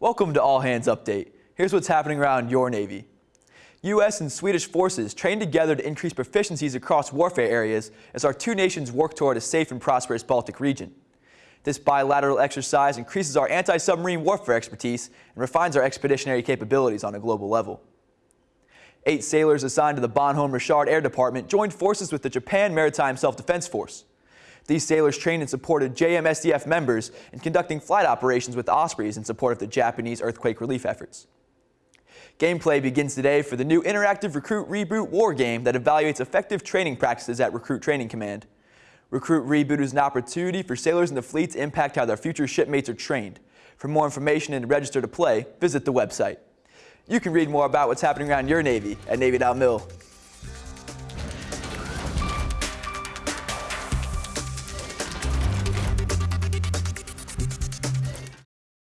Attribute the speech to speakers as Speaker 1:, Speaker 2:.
Speaker 1: Welcome to All Hands Update. Here's what's happening around your Navy. U.S. and Swedish forces train together to increase proficiencies across warfare areas as our two nations work toward a safe and prosperous Baltic region. This bilateral exercise increases our anti-submarine warfare expertise and refines our expeditionary capabilities on a global level. Eight sailors assigned to the Bonhomme Richard Air Department joined forces with the Japan Maritime Self-Defense Force. These sailors trained and supported JMSDF members in conducting flight operations with Ospreys in support of the Japanese earthquake relief efforts. Gameplay begins today for the new interactive Recruit Reboot war game that evaluates effective training practices at Recruit Training Command. Recruit Reboot is an opportunity for sailors in the fleet to impact how their future shipmates are trained. For more information and to register to play, visit the website. You can read more about what's happening around your Navy at Navy.mil.